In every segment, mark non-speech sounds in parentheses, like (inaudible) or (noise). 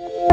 Thank you.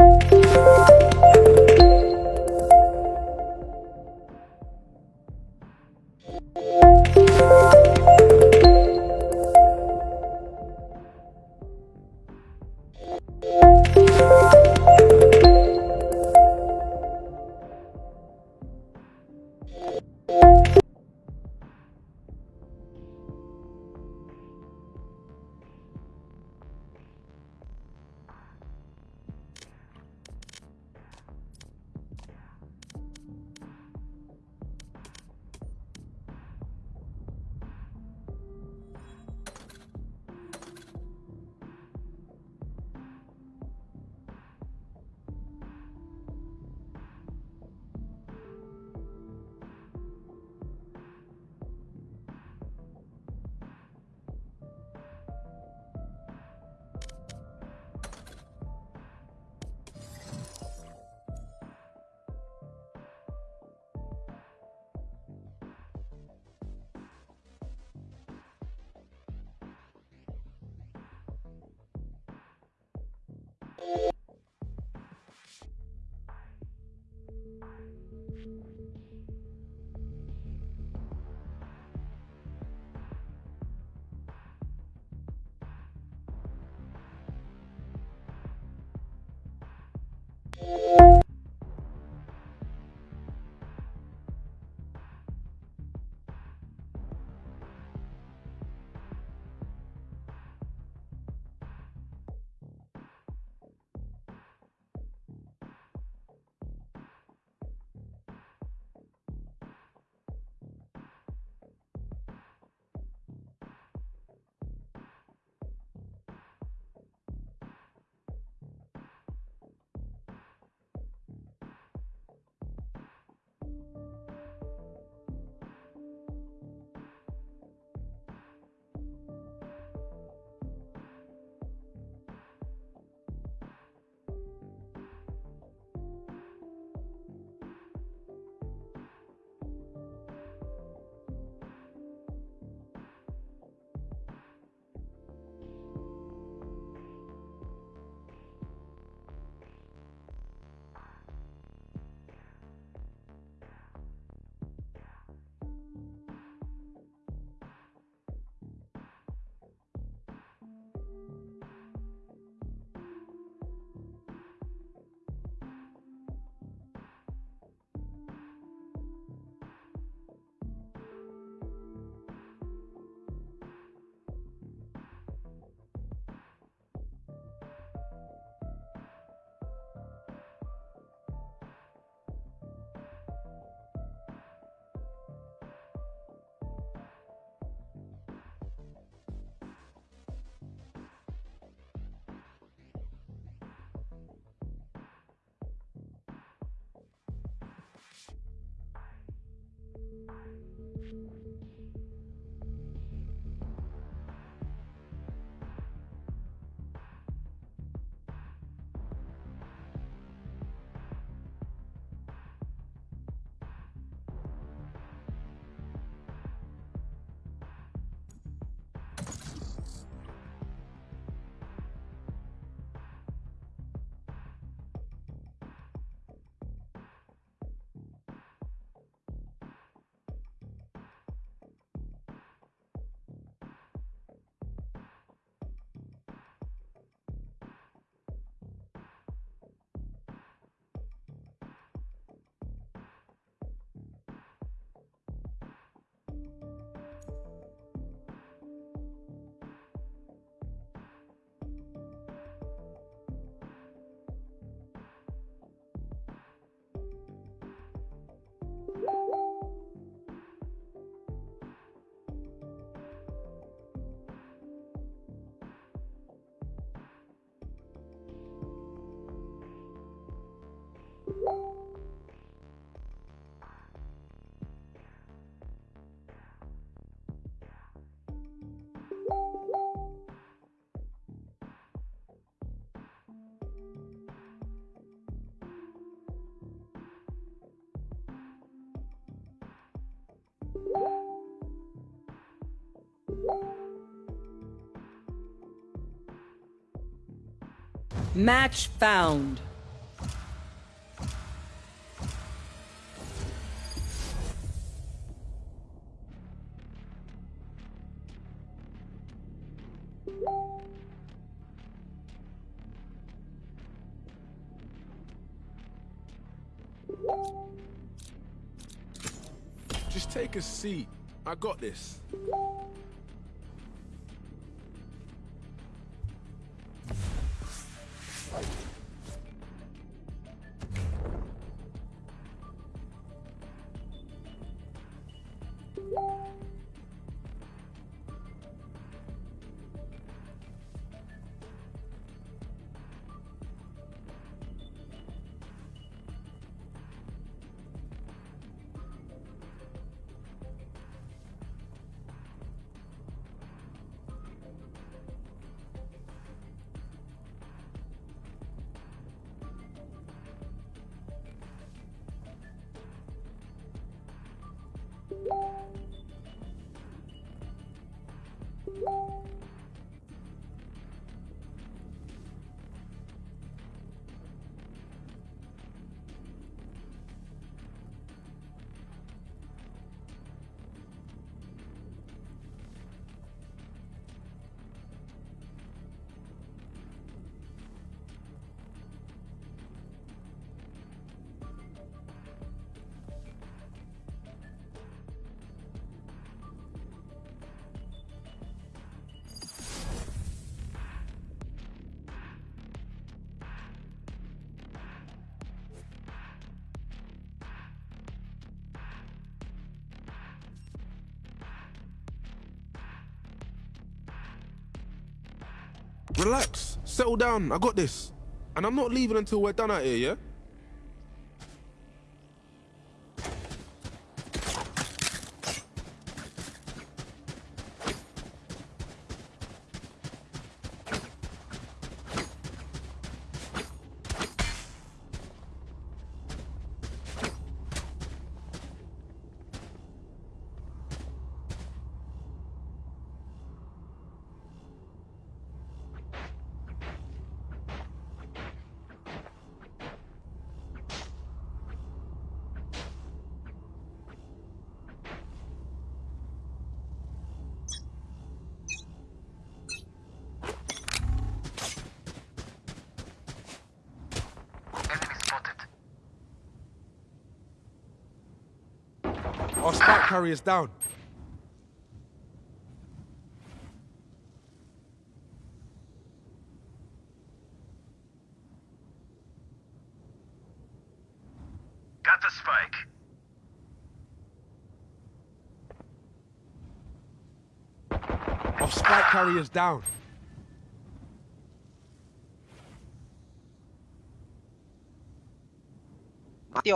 Bye. Match found. Just take a seat. I got this. Relax. Settle down. I got this. And I'm not leaving until we're done out here, yeah? Our spike carrier's down. Got the spike. Our spike carrier's down. Mati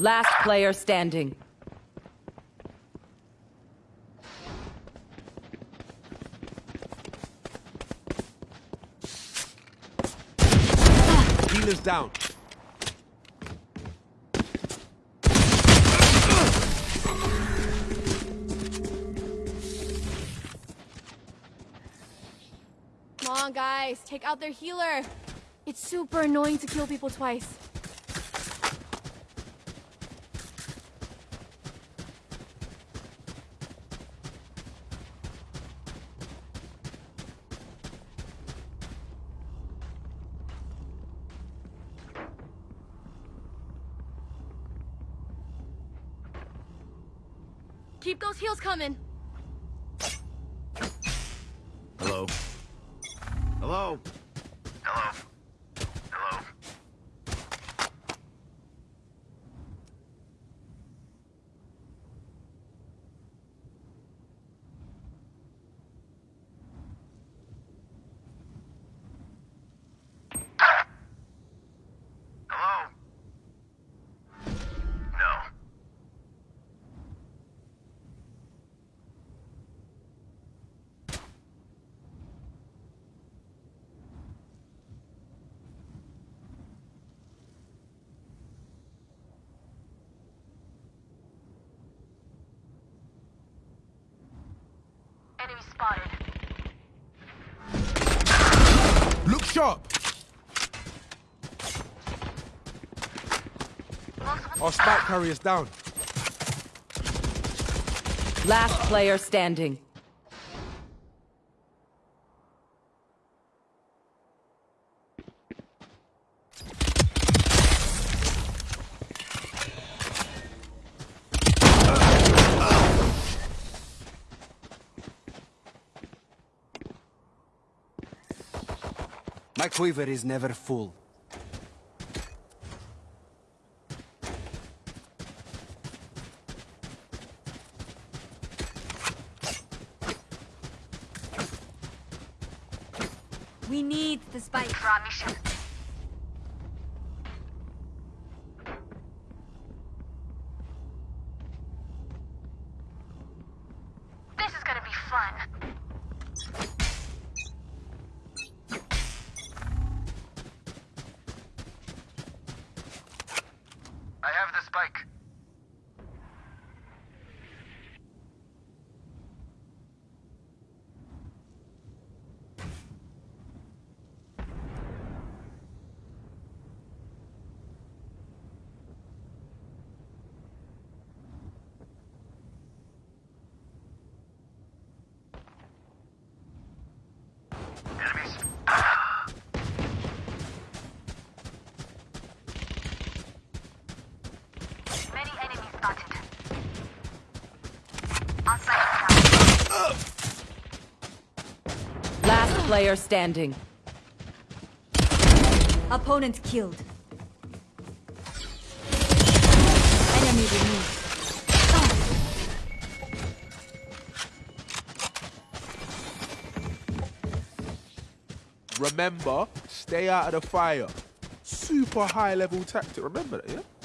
Last player standing. Healer's down. Come on, guys, take out their healer. It's super annoying to kill people twice. Look. Our spike carrier's down. Last player standing. Quiver is never full. We need the spike for our mission. This is gonna be fun. Player standing. Opponent killed. Enemy removed. Remember, stay out of the fire. Super high level tactic. Remember that, yeah?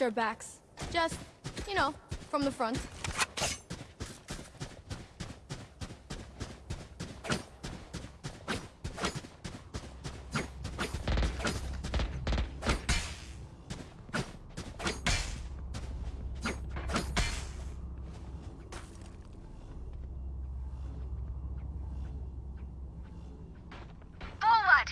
Your backs. Just, you know, from the front. Forward!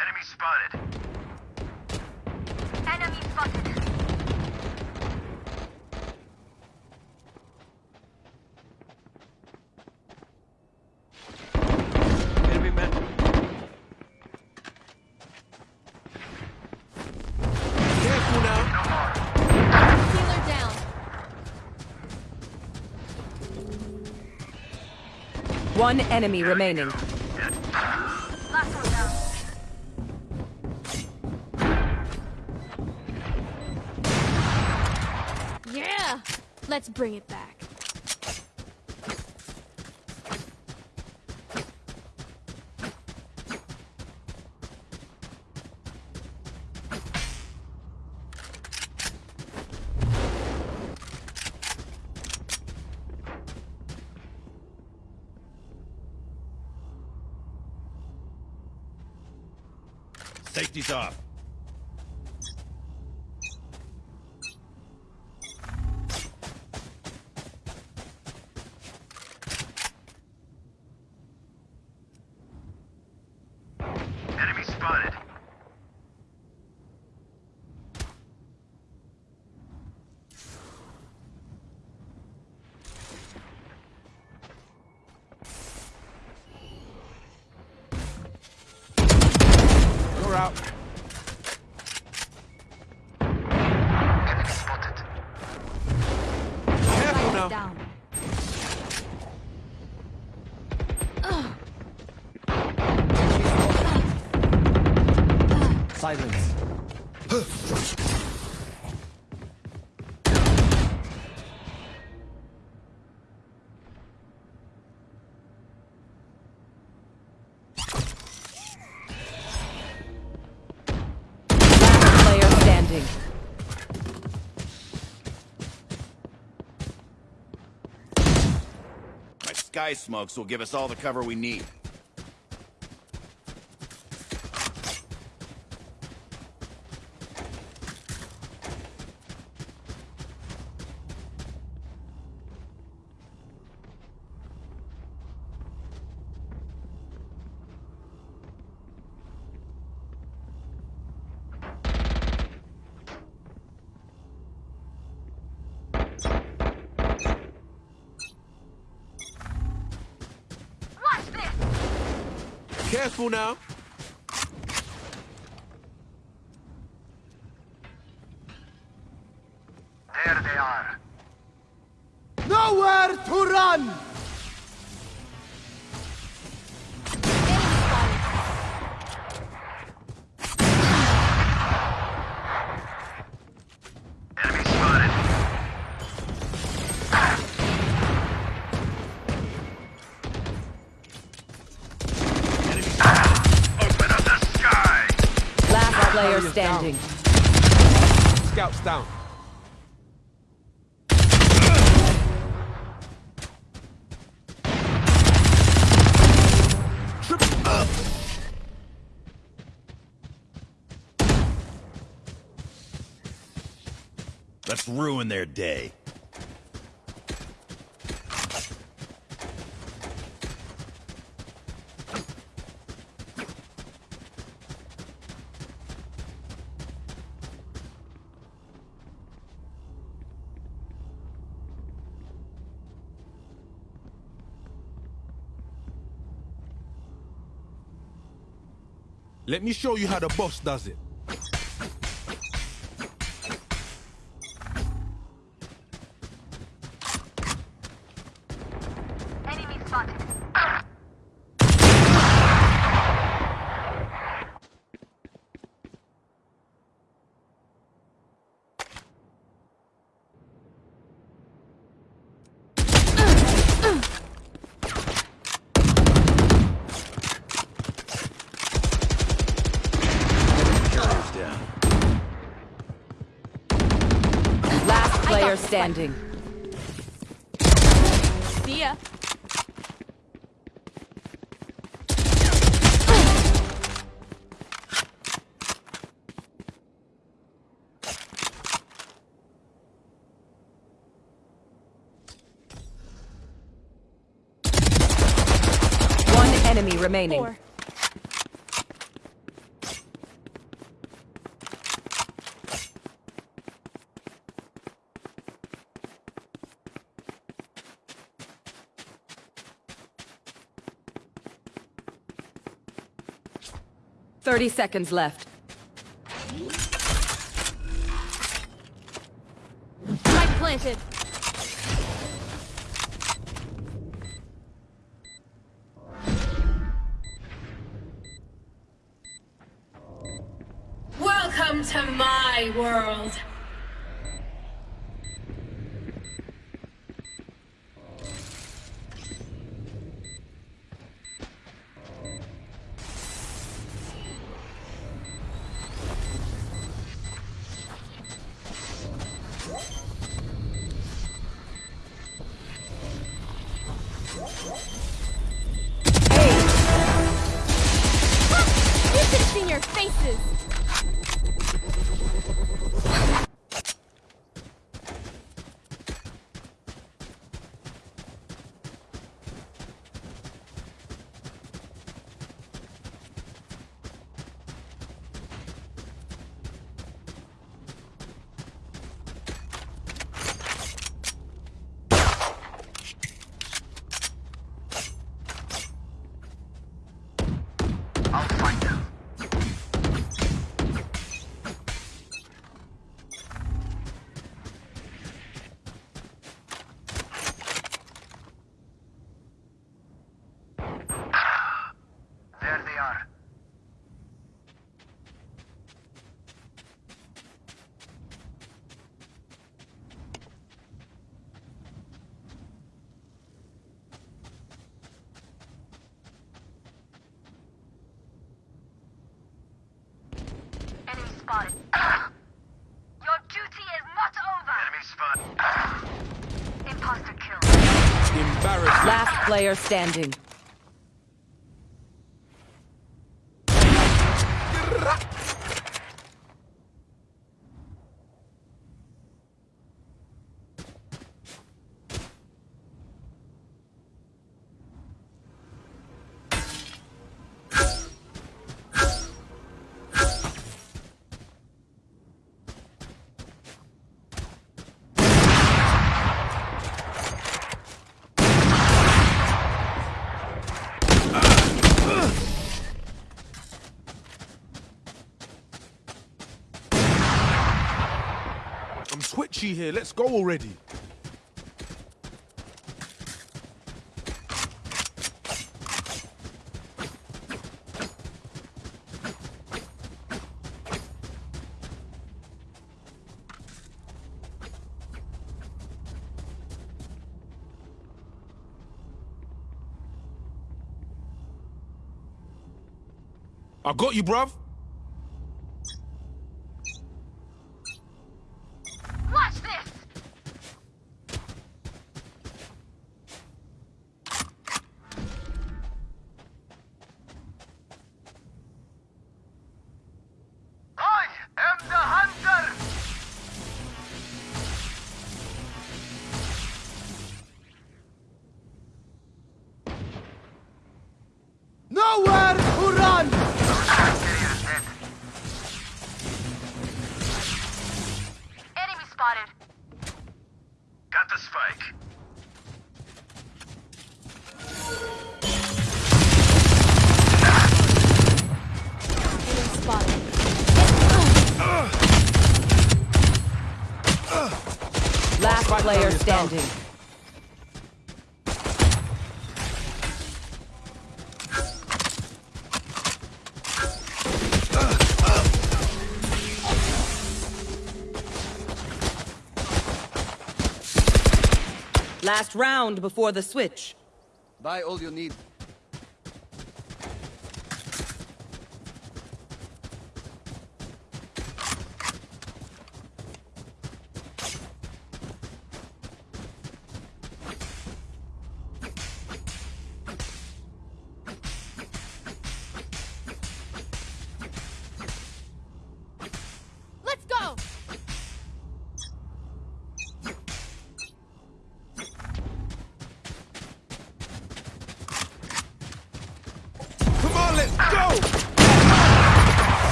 Enemy spotted. Enemy spotted. Enemy man. Careful now. Healer down. One enemy remaining. Yeah! Let's bring it back. Safety's off. Sky smokes will give us all the cover we need. Now. Last player down. Scouts down. Let's ruin their day. Let me show you how the boss does it. 30 seconds left. Spotted. (clears throat) Your duty is not over. Enemy spot. Imposter kill. Embarrassing. Last player standing. Here. Let's go already. I got you, bruv. Round before the switch. Buy all you need.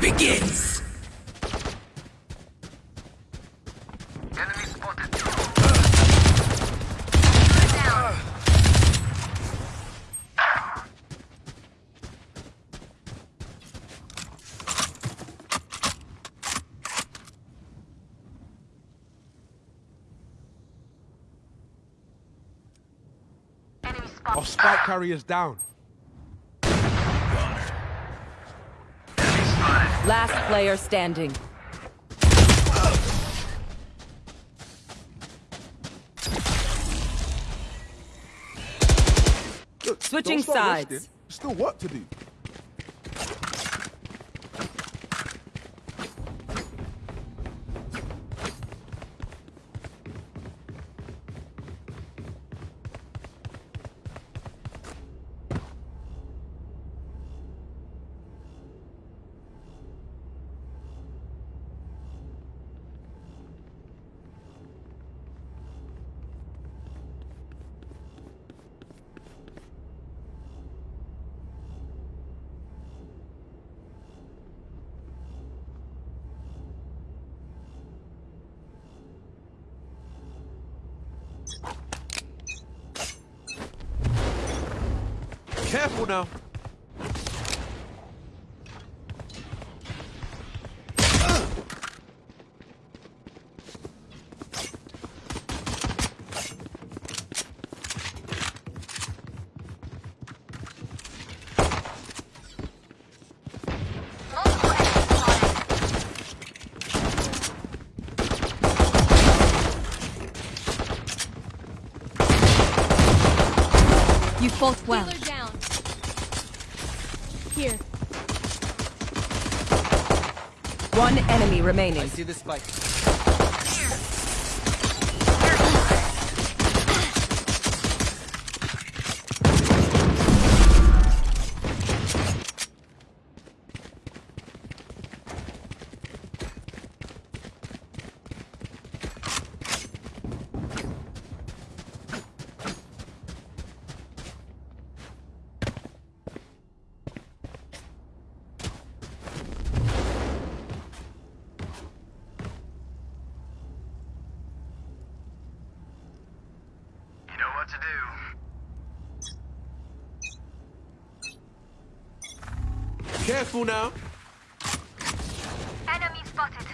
Begins. Enemy spotted. Down. Enemy spotted. Our spike carrier's down. Last player standing. Look, Switching sides. still work to do. See the spike. Do. Careful now. Enemy spotted.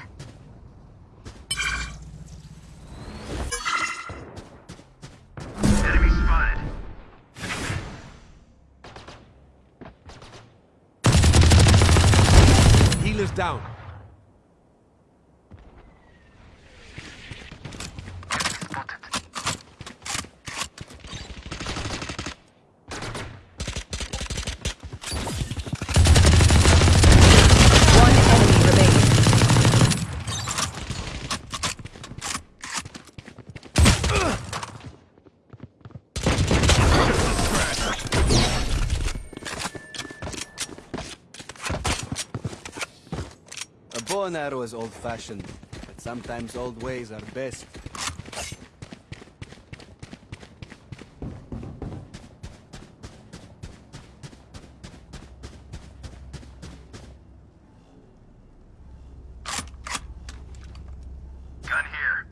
Enemy spotted. Healer's down. Spotted. One enemy remaining. A bow and arrow is old-fashioned, but sometimes old ways are best. Gun here.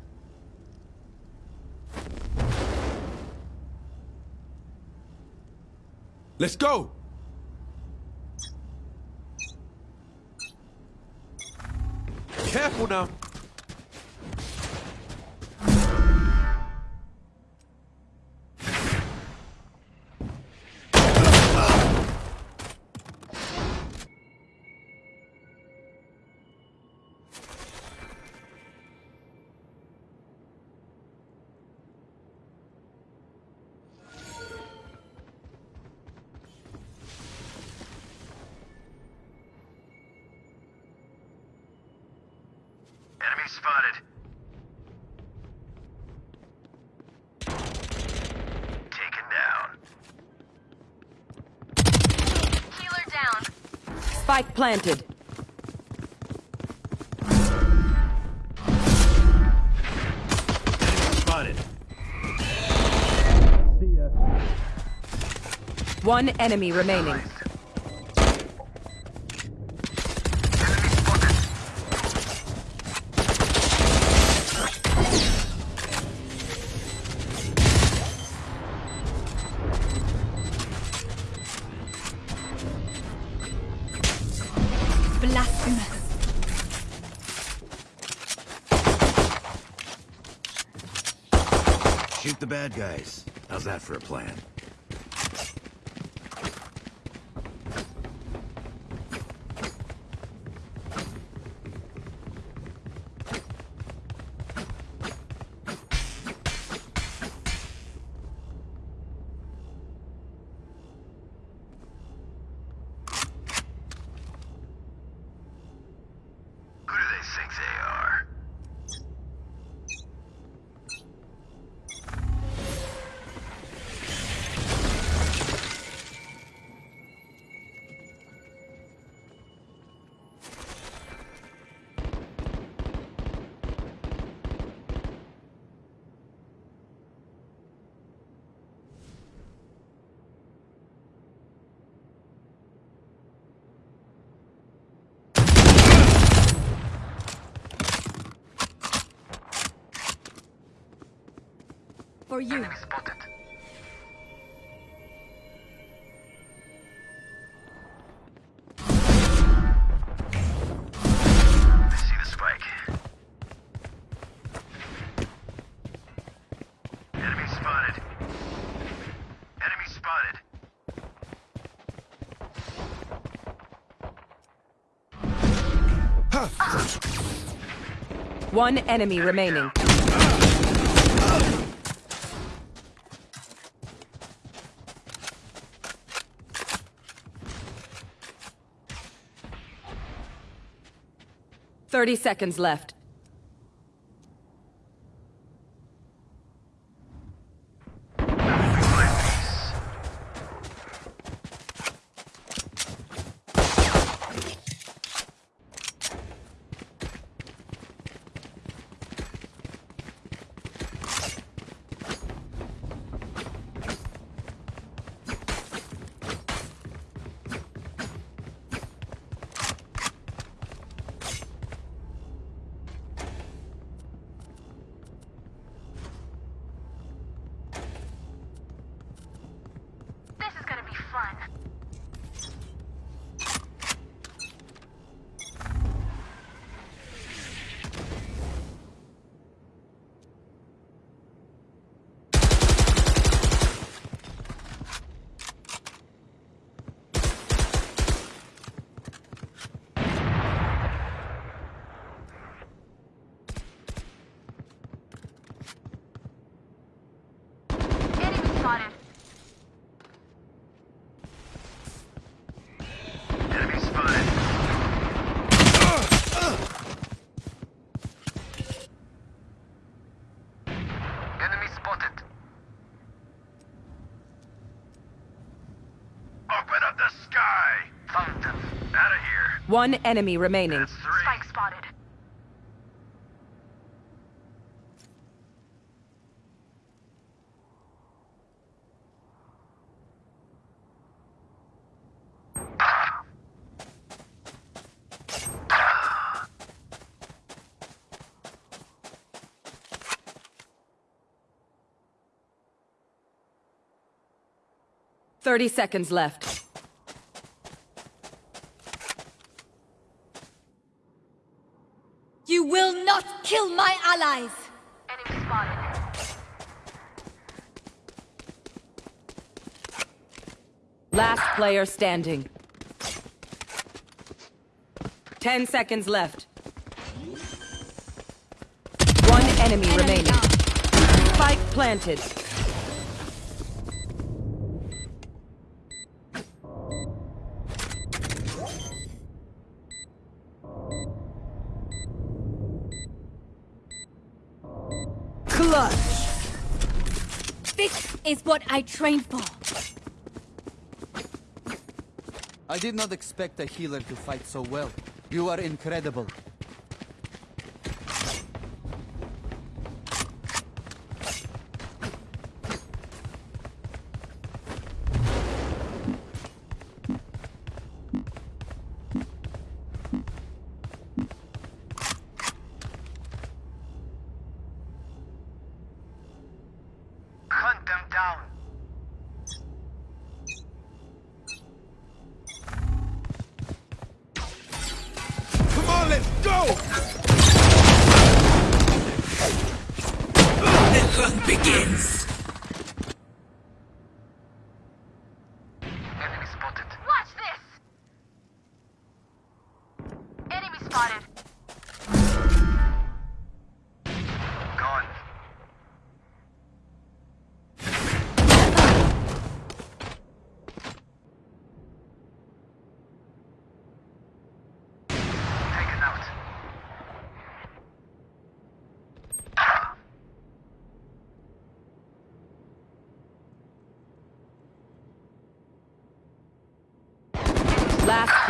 Let's go. Spike planted. Spotted. One enemy remaining. Guys. How's that for a plan? Who do they think they are? For you. Enemy spotted. I see the spike. Enemy spotted. Enemy spotted. One enemy remaining. Thirty seconds left. This is gonna be fun. Enemy spotted. Enemy spotted. Enemy spotted. Open up the sky! Found them. Out of here. One enemy remaining. Spike spotted. Thirty seconds left. You will not kill my allies! Enemy spotted. Last player standing. Ten seconds left. One enemy, Enemy remaining. down. Spike planted. What I trained for. I did not expect a healer to fight so well. You are incredible.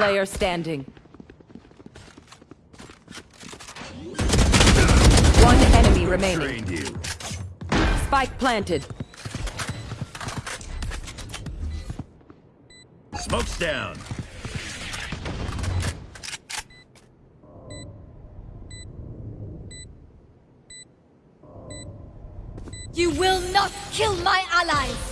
Player standing. One enemy remaining. Spike planted. Smoke's down. You will not kill my allies!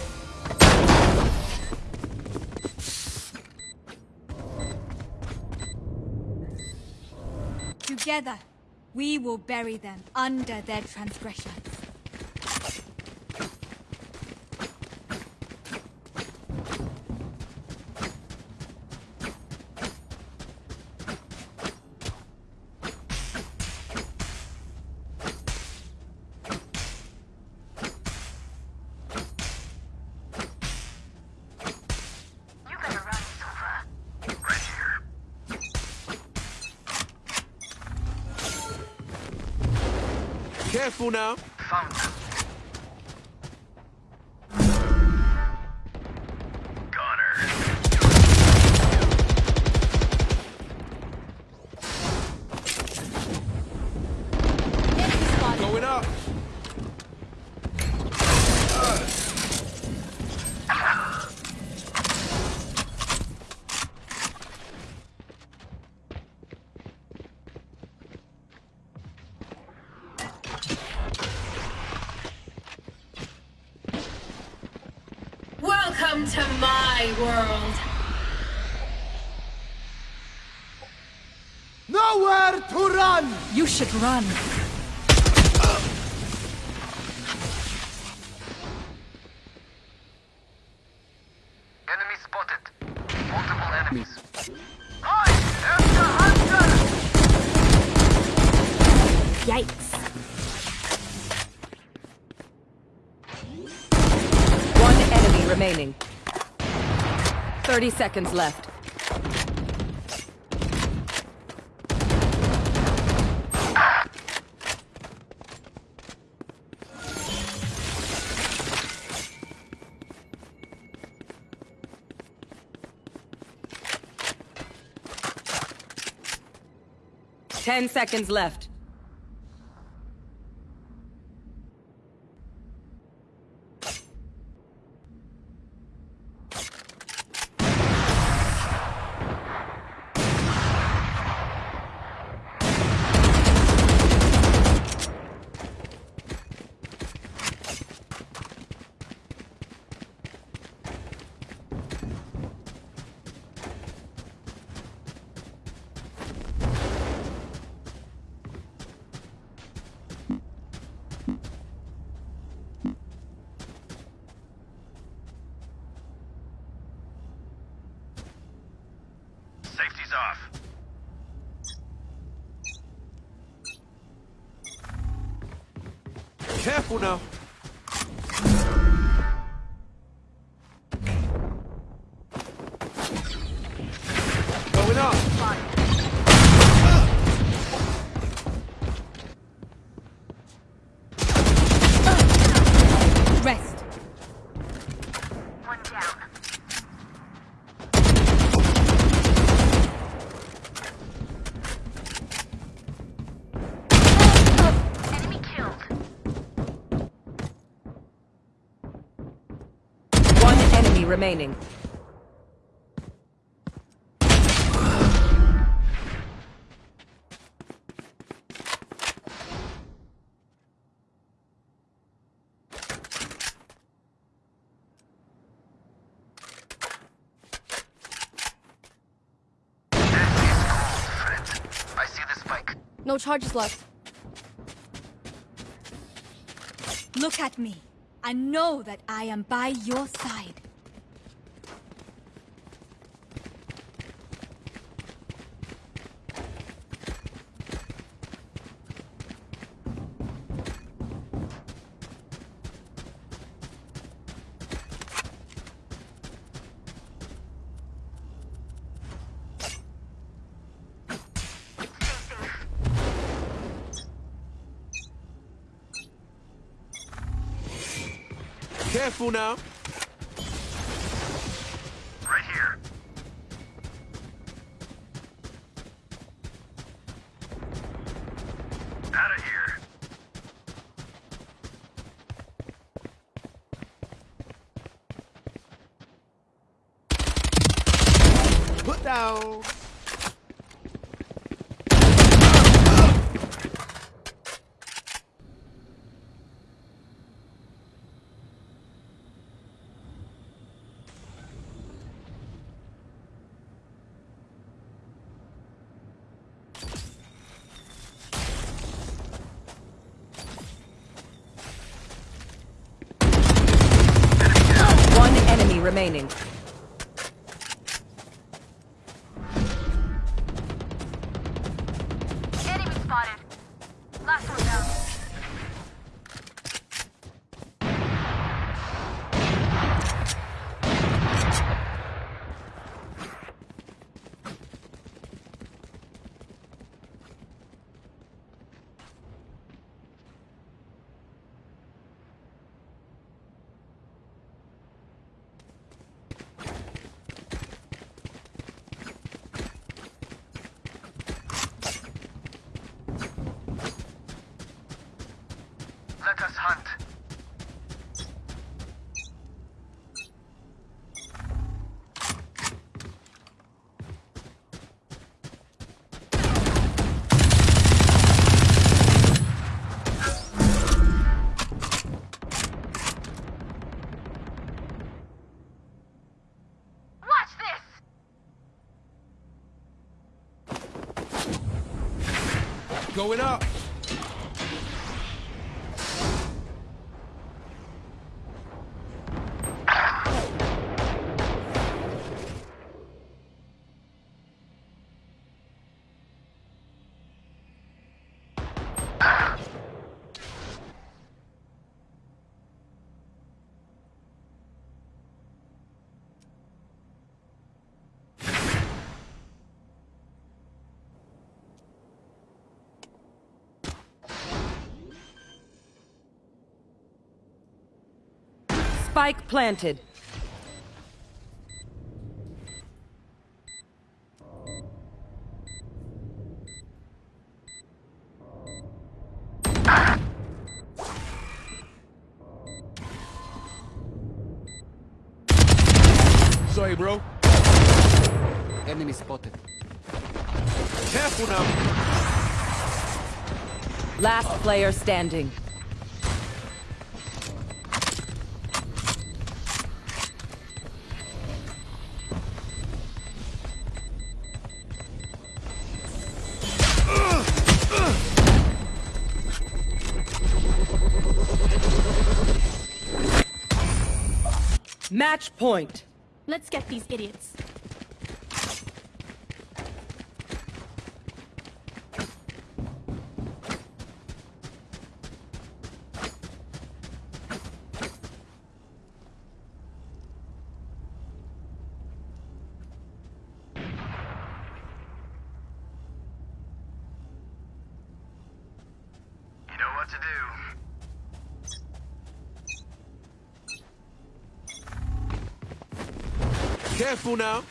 Together, we will bury them under their transgressions. Careful now. Found run. Enemy spotted. Multiple enemies. Hi! There's hunter! Yikes. One enemy remaining. 30 seconds left. Ten seconds left. Remaining. I see the spike. No charges left. Look at me and know that I am by your side. Careful now. Going up. Spike planted. Sorry, bro. Enemy spotted. Careful now. Last player standing. Match point. Let's get these idiots. Now.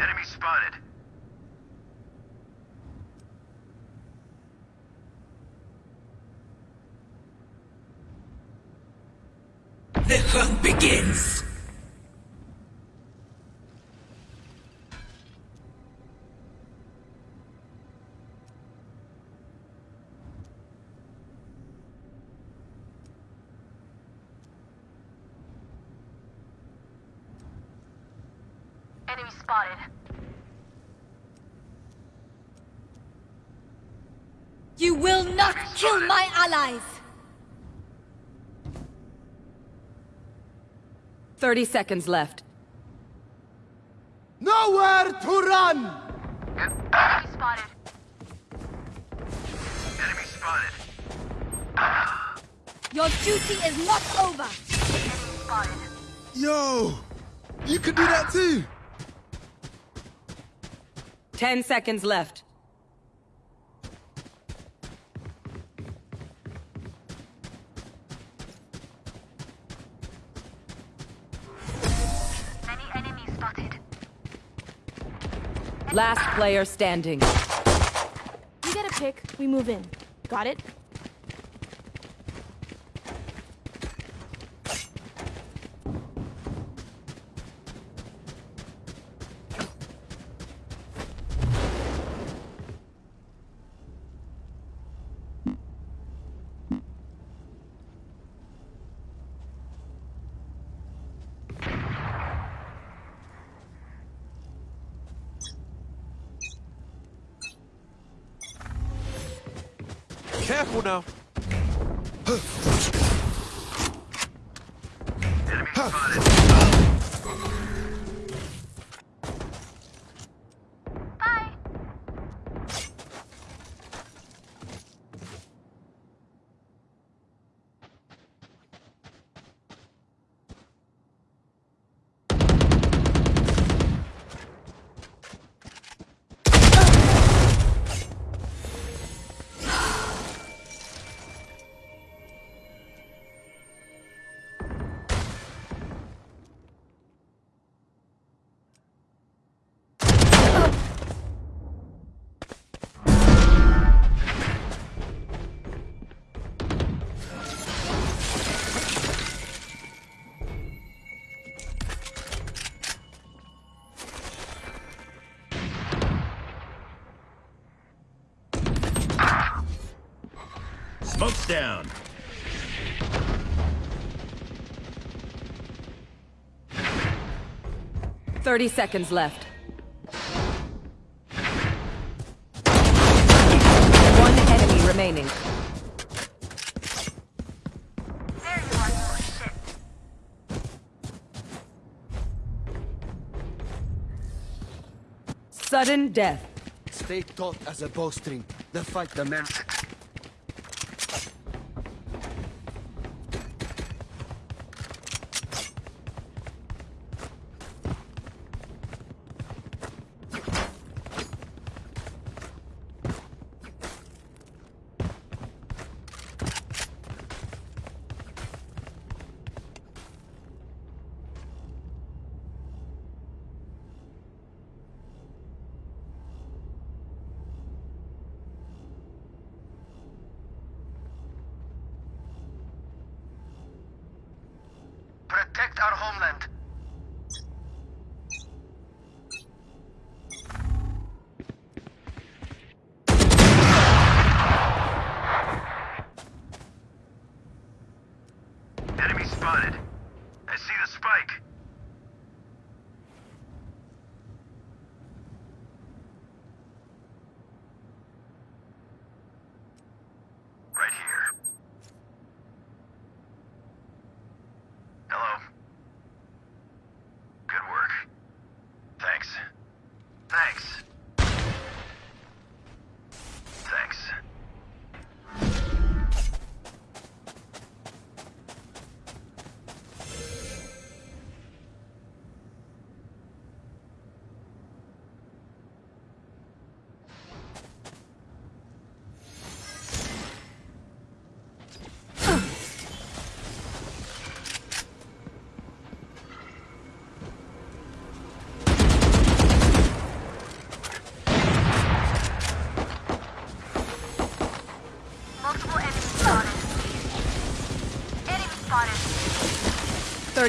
Enemy spotted. The hunt begins. Enemy spotted. You will not kill my allies! 30 seconds left. Nowhere to run! Enemy spotted. Enemy spotted. Your duty is not over! Enemy spotted. Yo! You can do that too! 10 seconds left. Last player standing. You get a pick, we move in. Got it? 30 seconds left. One enemy remaining. Sudden death. Stay taut as a bowstring. The fight demands our homeland.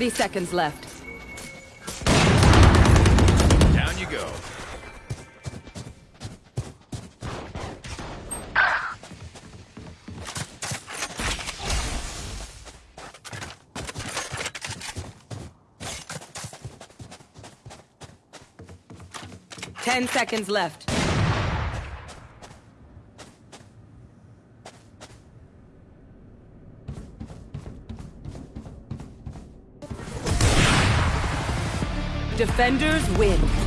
30 seconds left. Down you go. Ten seconds left. Defenders win.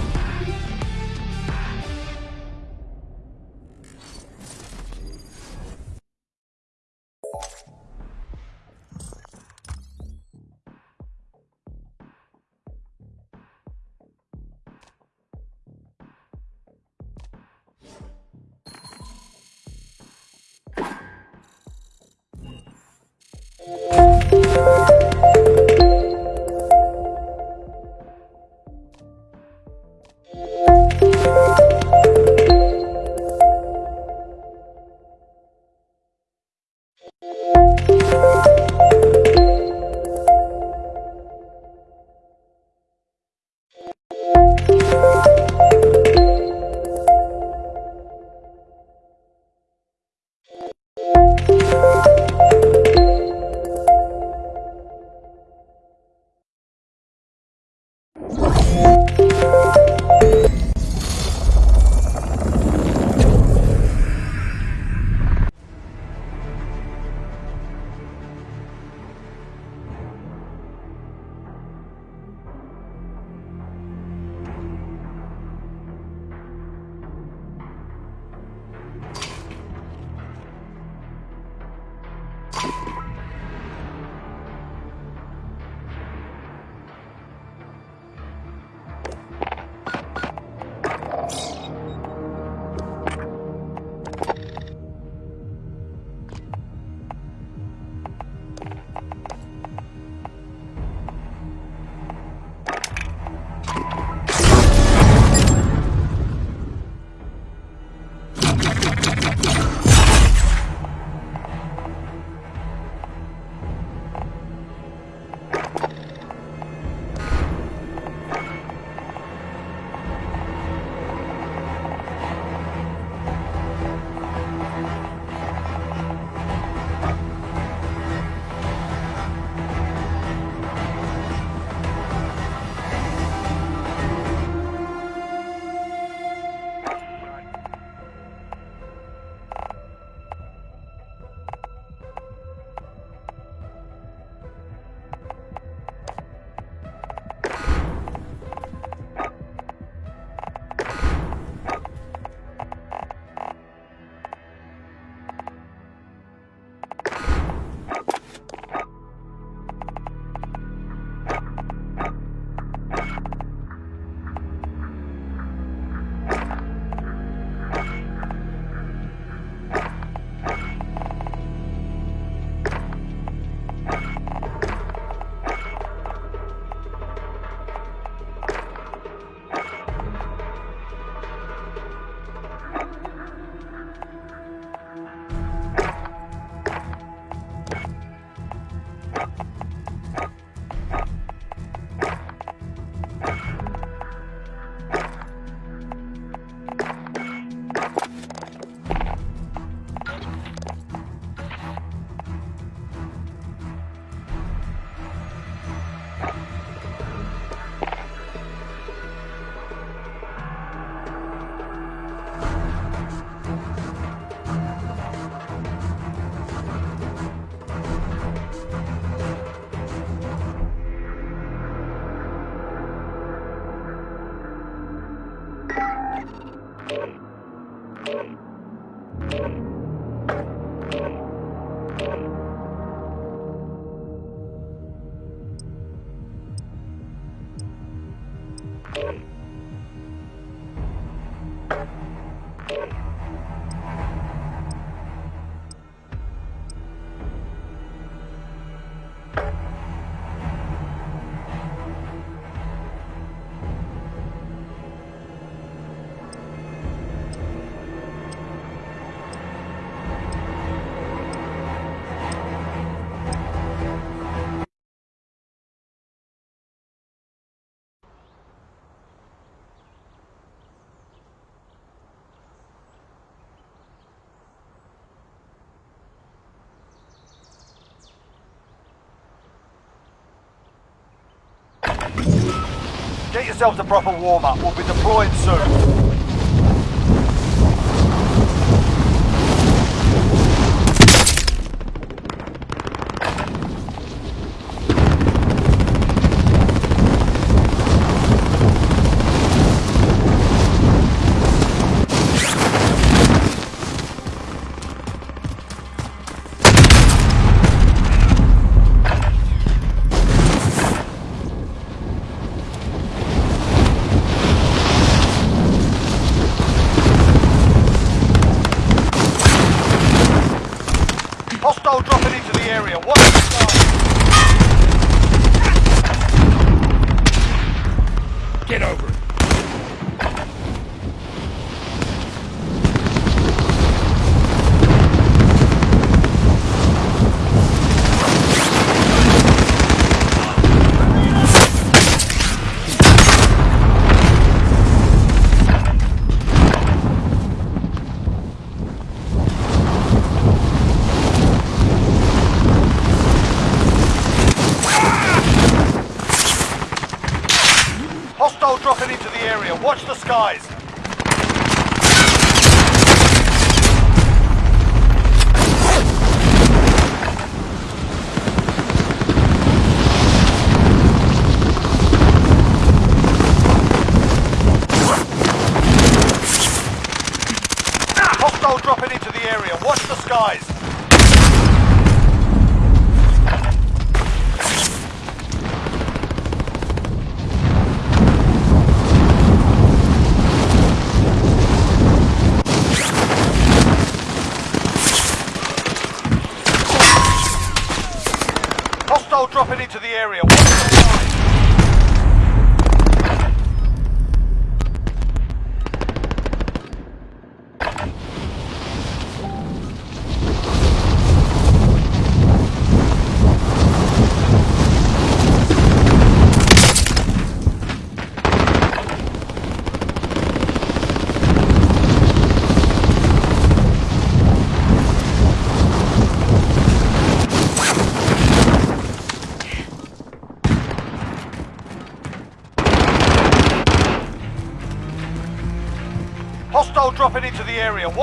Get yourselves a proper warm-up. We'll be deploying soon.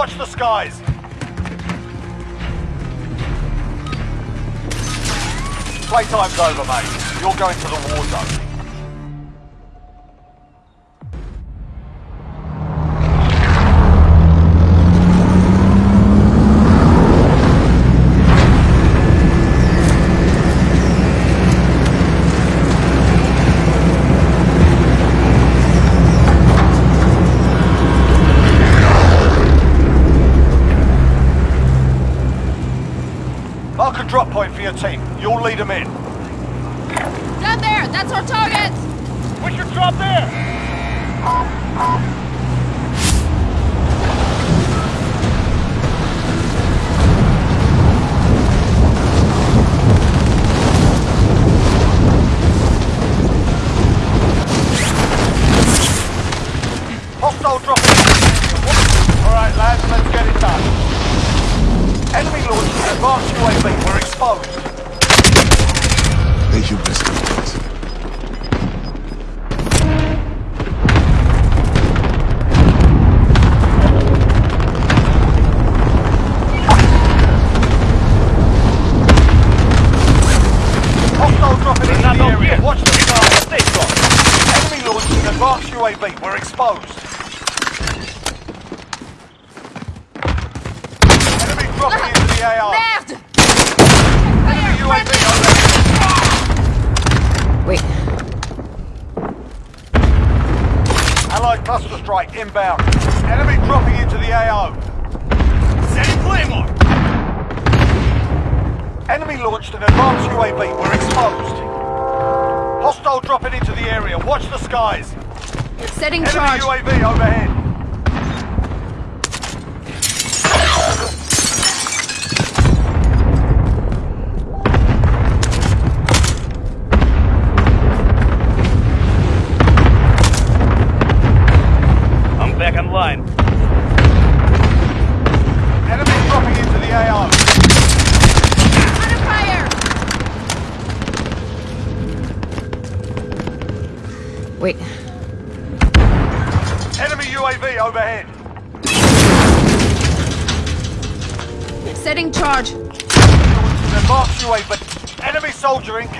Watch the skies! Playtime's over, mate. You're going to the war zone.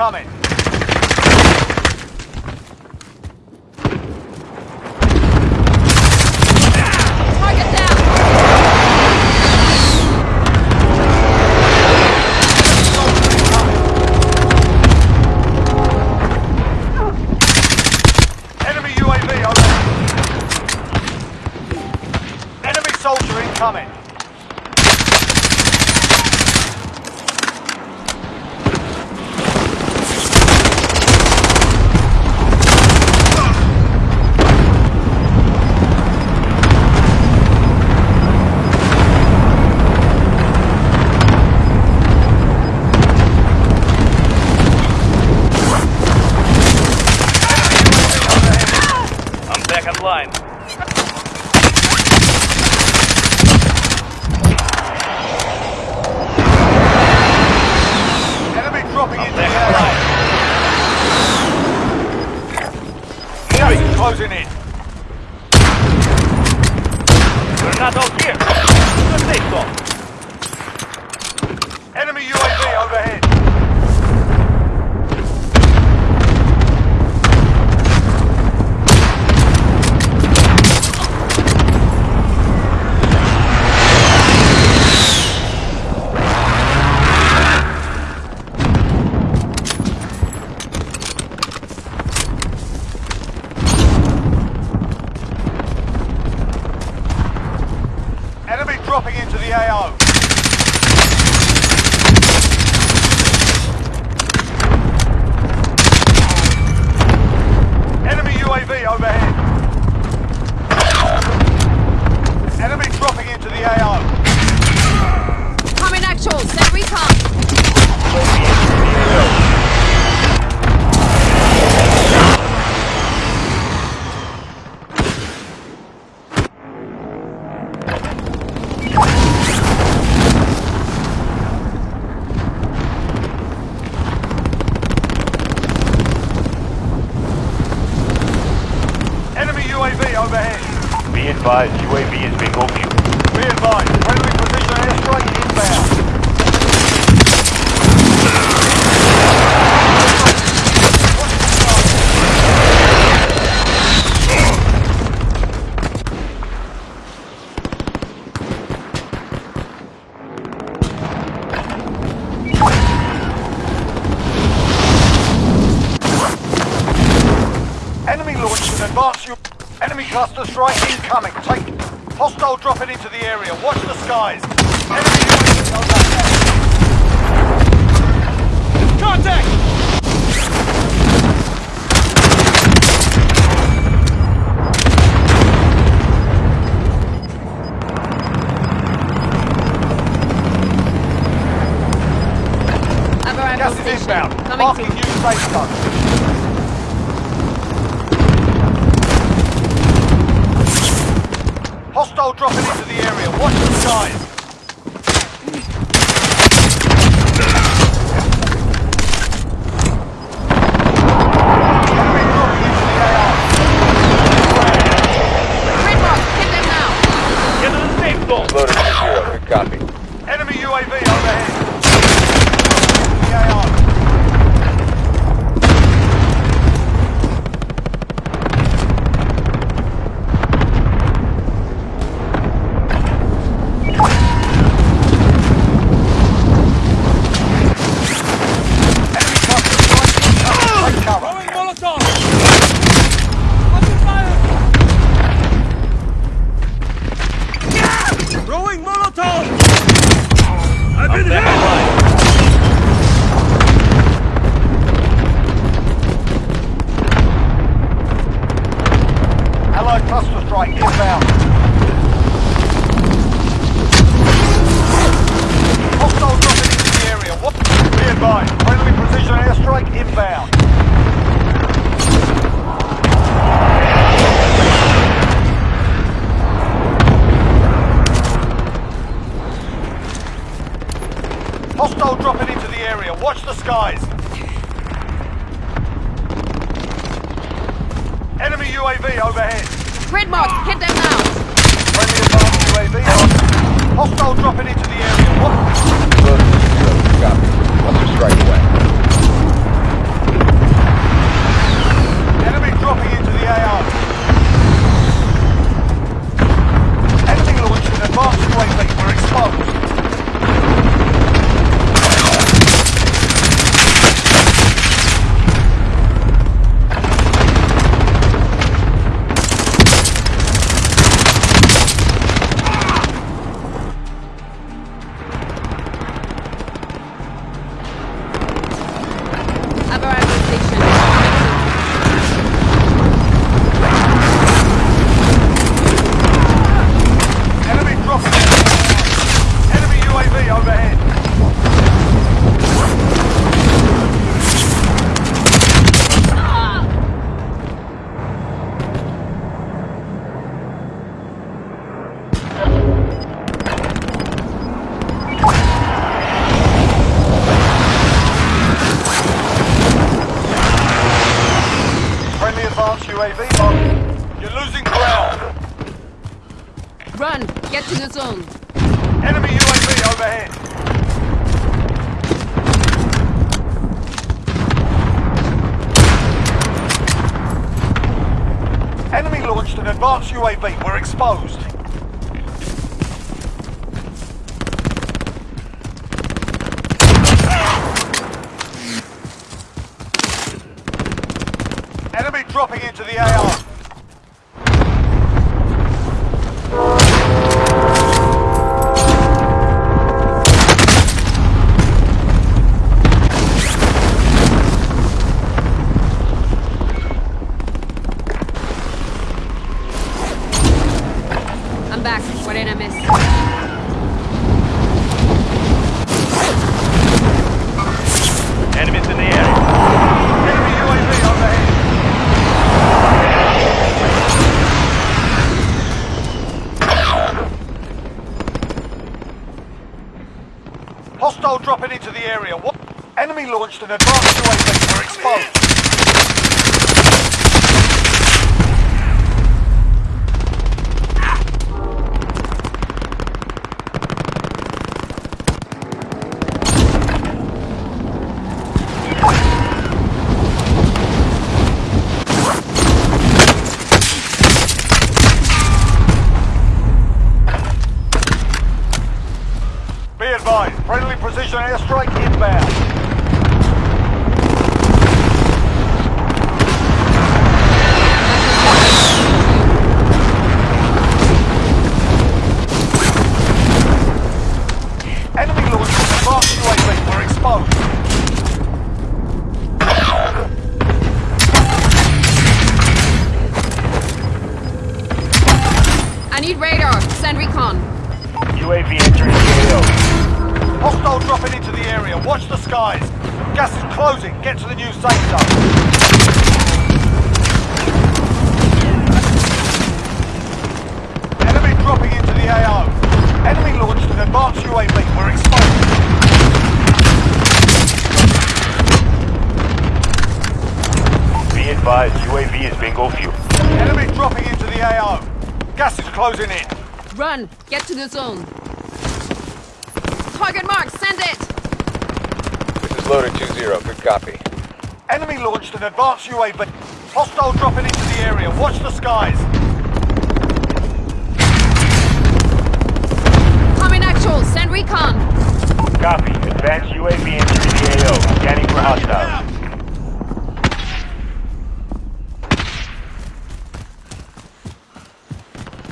incoming. Safe zone. UAV on. You're losing ground. Run! Get to the zone! Enemy UAV overhead! Enemy launched an advanced UAV. We're exposed. Get to the zone. Target mark. Send it. This is loader 2-0. Good copy. Enemy launched an advanced UAV. But hostile dropping into the area. Watch the skies. Coming actual. Send recon. Copy. Advanced UAV entering the AO. Scanning for hostiles.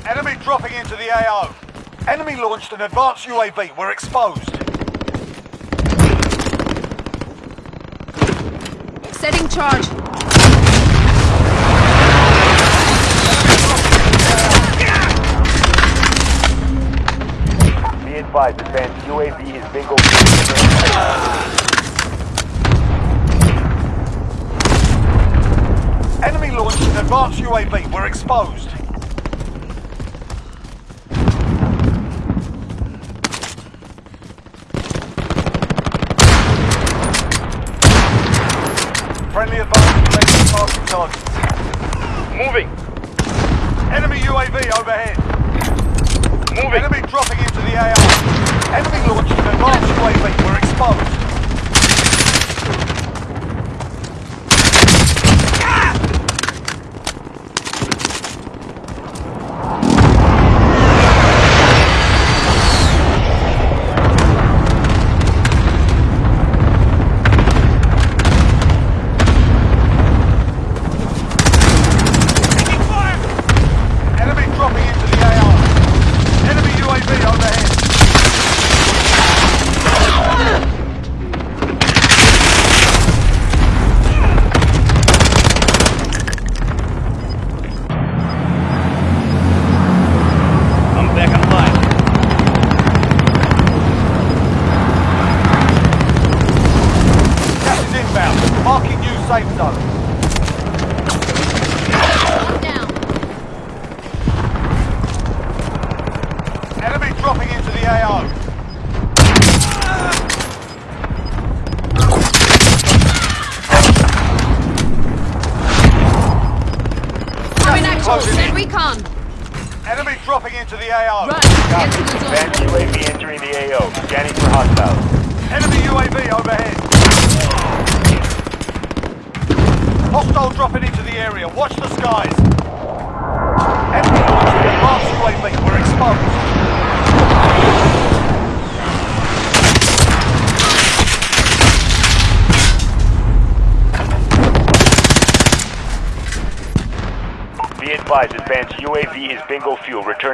Enemy dropping into the AO. Enemy launched an advanced UAV. We're exposed. Setting charge. Be advised, advanced UAV is bingo fuel. Enemy launched an advanced UAV. We're exposed.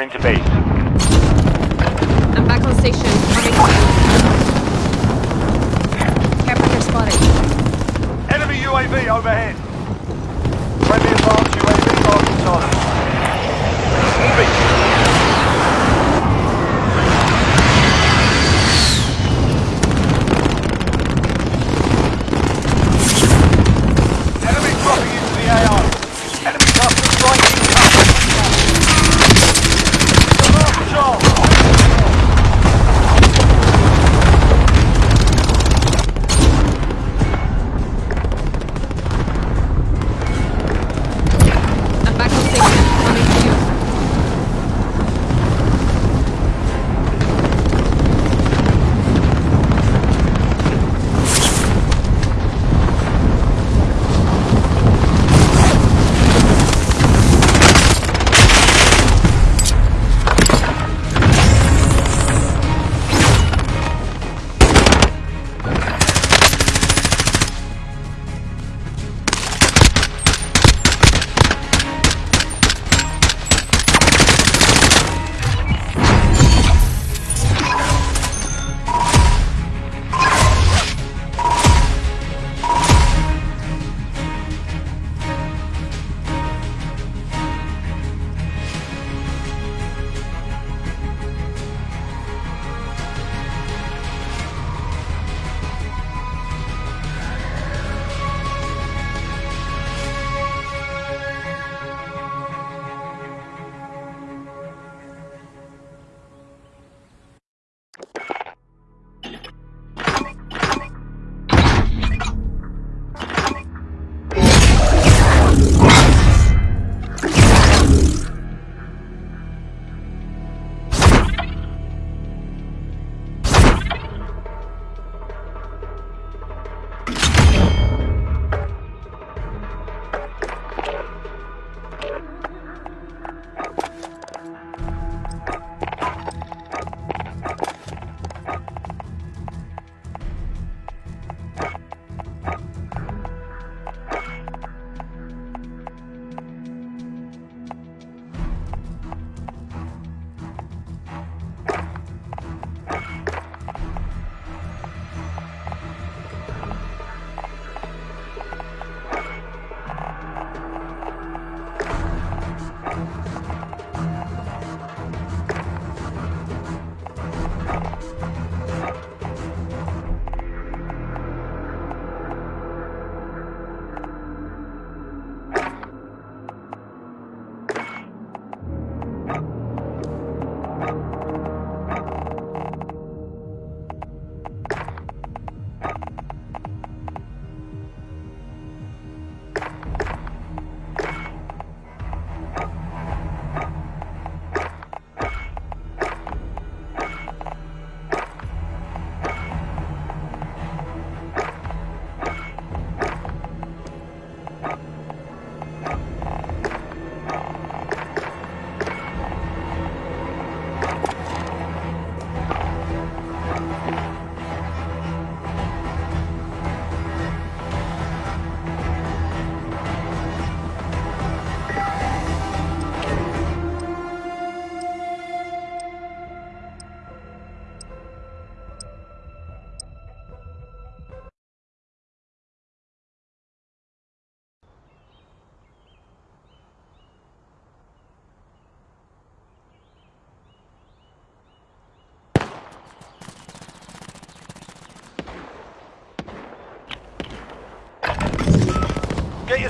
To base.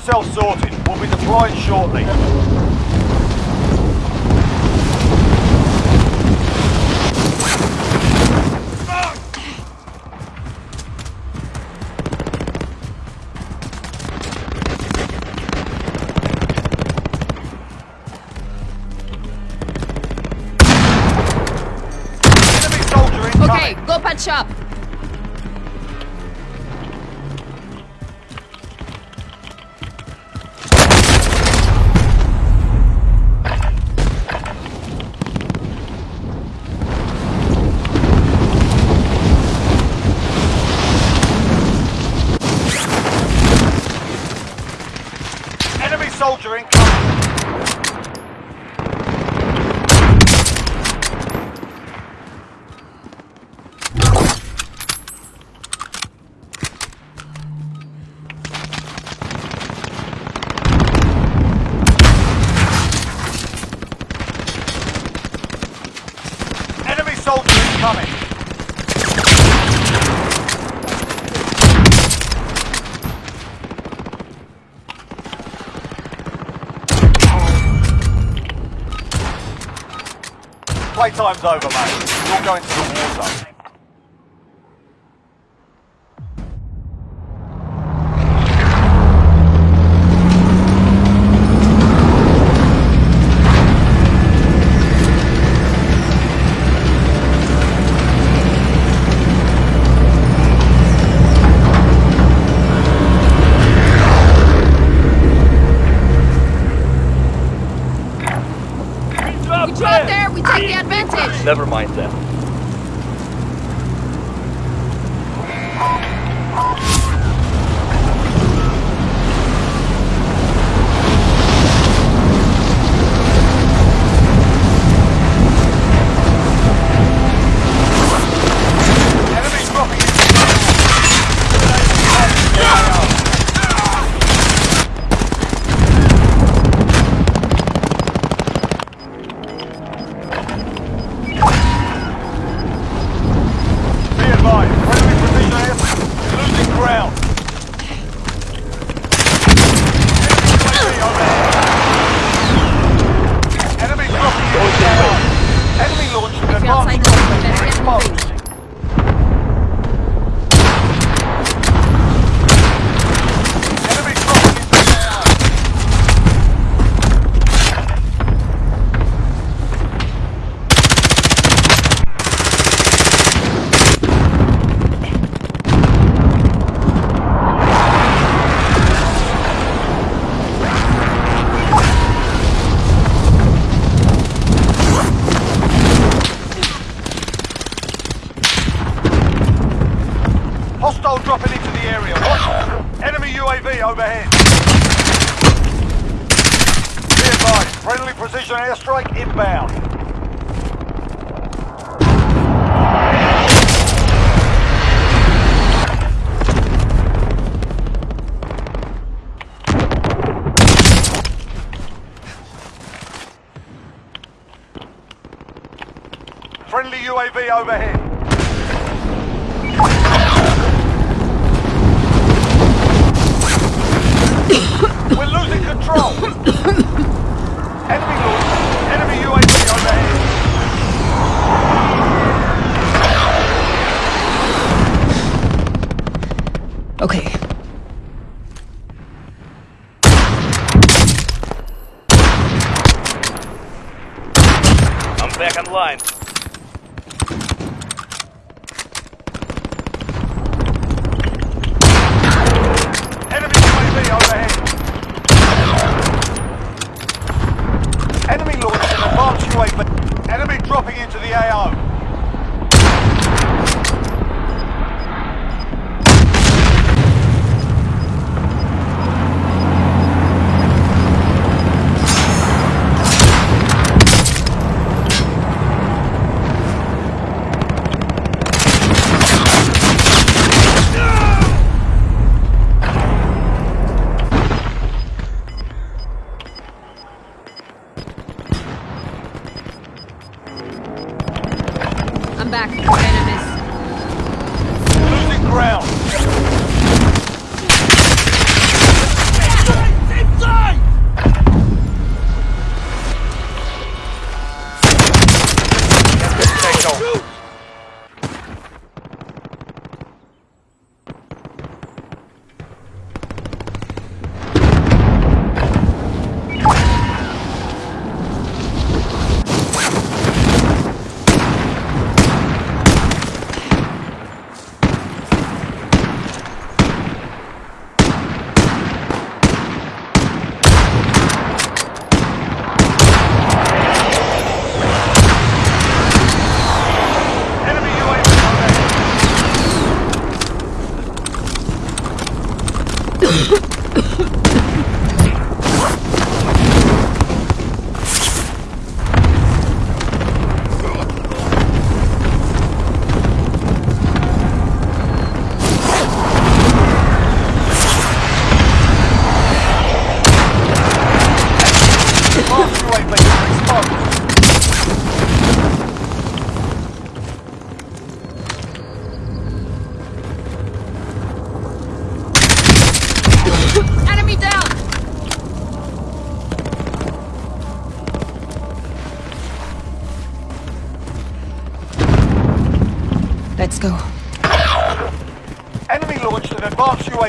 Yourself sorted. We'll be deploying shortly. Time's over, mate. You're going to the war zone.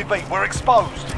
UAV. We're exposed.